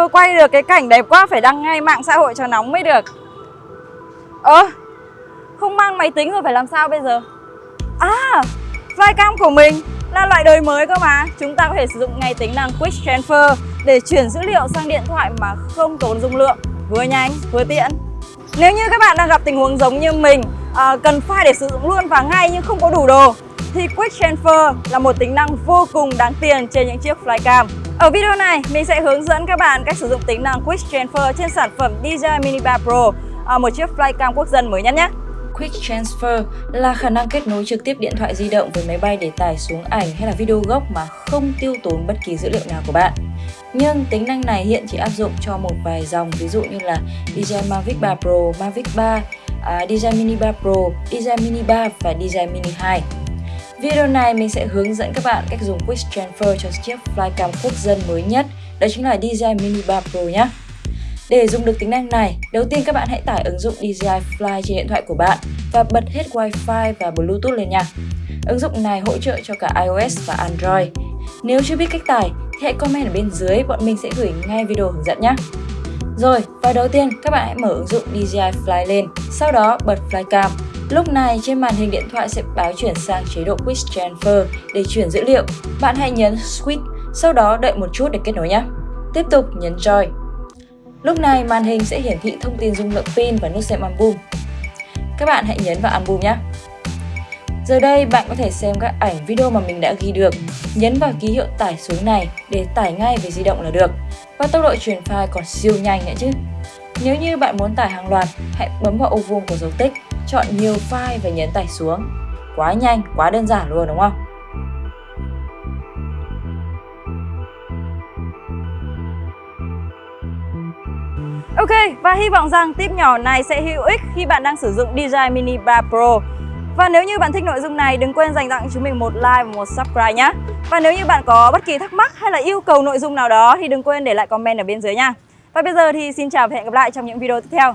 chưa quay được cái cảnh đẹp quá Phải đăng ngay mạng xã hội cho nóng mới được. Ơ Không mang máy tính rồi phải làm sao bây giờ? À Flycam của mình là loại đời mới cơ mà. Chúng ta có thể sử dụng ngay tính năng Quick Transfer Để chuyển dữ liệu sang điện thoại mà không tốn dung lượng. Vừa nhanh vừa tiện. Nếu như các bạn đang gặp tình huống giống như mình à, Cần file để sử dụng luôn và ngay nhưng không có đủ đồ thì Quick Transfer là một tính năng vô cùng đáng tiền trên những chiếc Flycam. Ở video này, mình sẽ hướng dẫn các bạn cách sử dụng tính năng Quick Transfer trên sản phẩm DJI Mini 3 Pro, à, một chiếc Flycam quốc dân mới nhất nhé. Quick Transfer là khả năng kết nối trực tiếp điện thoại di động với máy bay để tải xuống ảnh hay là video gốc mà không tiêu tốn bất kỳ dữ liệu nào của bạn. Nhưng tính năng này hiện chỉ áp dụng cho một vài dòng ví dụ như là DJI Mavic 3 Pro, Mavic 3, à, DJI Mini 3 Pro, DJI Mini 3 và DJI Mini 2. Video này mình sẽ hướng dẫn các bạn cách dùng Quick Transfer cho chiếc Flycam quốc dân mới nhất, đó chính là DJI Mini 3 Pro nhé. Để dùng được tính năng này, đầu tiên các bạn hãy tải ứng dụng DJI Fly trên điện thoại của bạn và bật hết Wi-Fi và Bluetooth lên nha. Ứng dụng này hỗ trợ cho cả iOS và Android. Nếu chưa biết cách tải thì hãy comment ở bên dưới, bọn mình sẽ gửi ngay video hướng dẫn nhé. Rồi, và đầu tiên các bạn hãy mở ứng dụng DJI Fly lên, sau đó bật Flycam Lúc này trên màn hình điện thoại sẽ báo chuyển sang chế độ Quick Transfer để chuyển dữ liệu. Bạn hãy nhấn Switch, sau đó đợi một chút để kết nối nhé. Tiếp tục nhấn Join. Lúc này màn hình sẽ hiển thị thông tin dung lượng pin và nút xem album. Các bạn hãy nhấn vào album nhé. Giờ đây bạn có thể xem các ảnh video mà mình đã ghi được. Nhấn vào ký hiệu tải xuống này để tải ngay về di động là được. Và tốc độ truyền file còn siêu nhanh nữa chứ. Nếu như bạn muốn tải hàng loạt, hãy bấm vào ô vuông của dấu tích chọn nhiều file và nhấn tải xuống. Quá nhanh, quá đơn giản luôn đúng không? Ok, và hy vọng rằng tip nhỏ này sẽ hữu ích khi bạn đang sử dụng DJI Mini 3 Pro. Và nếu như bạn thích nội dung này, đừng quên dành tặng chúng mình một like và một subscribe nhé. Và nếu như bạn có bất kỳ thắc mắc hay là yêu cầu nội dung nào đó thì đừng quên để lại comment ở bên dưới nha. Và bây giờ thì xin chào và hẹn gặp lại trong những video tiếp theo.